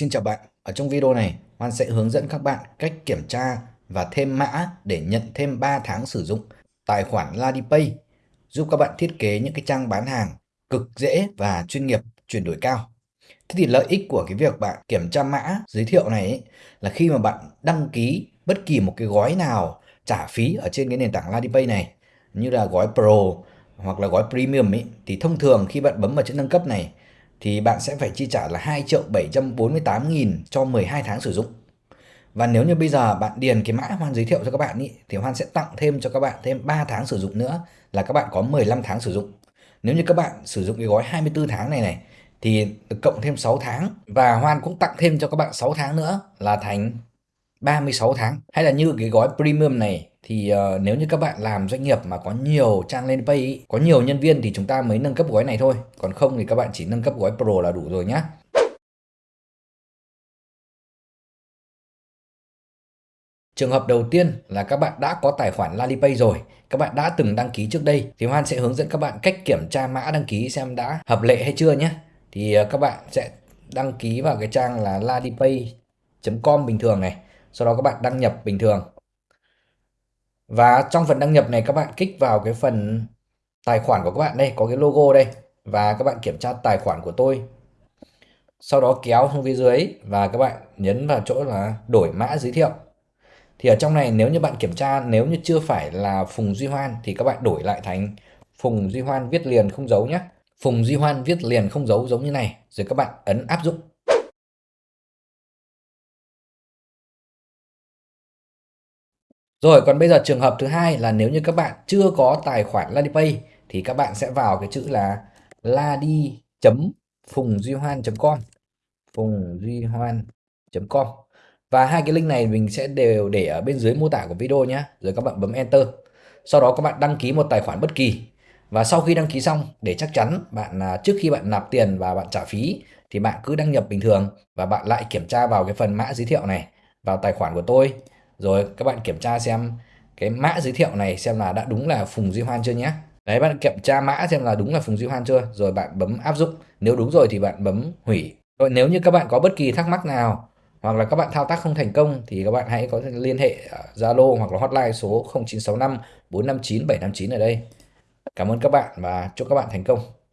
Xin chào bạn, ở trong video này Hoan sẽ hướng dẫn các bạn cách kiểm tra và thêm mã để nhận thêm 3 tháng sử dụng tài khoản LadiPay giúp các bạn thiết kế những cái trang bán hàng cực dễ và chuyên nghiệp chuyển đổi cao. Thế thì lợi ích của cái việc bạn kiểm tra mã giới thiệu này ấy, là khi mà bạn đăng ký bất kỳ một cái gói nào trả phí ở trên cái nền tảng LadiPay này như là gói Pro hoặc là gói Premium ấy thì thông thường khi bạn bấm vào chữ nâng cấp này thì bạn sẽ phải chi trả là 2 triệu 748 nghìn cho 12 tháng sử dụng. Và nếu như bây giờ bạn điền cái mã Hoan giới thiệu cho các bạn ý, thì Hoan sẽ tặng thêm cho các bạn thêm 3 tháng sử dụng nữa là các bạn có 15 tháng sử dụng. Nếu như các bạn sử dụng cái gói 24 tháng này này thì được cộng thêm 6 tháng và Hoan cũng tặng thêm cho các bạn 6 tháng nữa là thành 36 tháng. Hay là như cái gói premium này thì uh, nếu như các bạn làm doanh nghiệp mà có nhiều trang lên pay ý, có nhiều nhân viên thì chúng ta mới nâng cấp gói này thôi còn không thì các bạn chỉ nâng cấp gói pro là đủ rồi nhé Trường hợp đầu tiên là các bạn đã có tài khoản Lalipay rồi, các bạn đã từng đăng ký trước đây thì Hoan sẽ hướng dẫn các bạn cách kiểm tra mã đăng ký xem đã hợp lệ hay chưa nhé. Thì ờ, các bạn sẽ đăng ký vào cái trang là lalipay.com bình thường này, sau đó các bạn đăng nhập bình thường. Và trong phần đăng nhập này các bạn kích vào cái phần tài khoản của các bạn đây, có cái logo đây. Và các bạn kiểm tra tài khoản của tôi. Sau đó kéo xuống phía dưới và các bạn nhấn vào chỗ là đổi mã giới thiệu. Thì ở trong này nếu như bạn kiểm tra nếu như chưa phải là Phùng Duy Hoan thì các bạn đổi lại thành Phùng Duy Hoan viết liền không dấu nhé. Phùng Duy Hoan viết liền không dấu giống như này. Rồi các bạn ấn áp dụng. Rồi, còn bây giờ trường hợp thứ hai là nếu như các bạn chưa có tài khoản LadiPay thì các bạn sẽ vào cái chữ là ladi.phungduyhoan.com phungduyhoan.com và hai cái link này mình sẽ đều để ở bên dưới mô tả của video nhé. Rồi các bạn bấm enter. Sau đó các bạn đăng ký một tài khoản bất kỳ. Và sau khi đăng ký xong, để chắc chắn bạn à, trước khi bạn nạp tiền và bạn trả phí thì bạn cứ đăng nhập bình thường và bạn lại kiểm tra vào cái phần mã giới thiệu này, vào tài khoản của tôi rồi, các bạn kiểm tra xem cái mã giới thiệu này xem là đã đúng là Phùng Duy Hoan chưa nhé đấy, bạn kiểm tra mã xem là đúng là Phùng Duy Hoan chưa rồi, bạn bấm áp dụng nếu đúng rồi thì bạn bấm hủy rồi, nếu như các bạn có bất kỳ thắc mắc nào hoặc là các bạn thao tác không thành công thì các bạn hãy có thể liên hệ Zalo hoặc là hotline số 0965 459 759 ở đây. Cảm ơn các bạn và chúc các bạn thành công.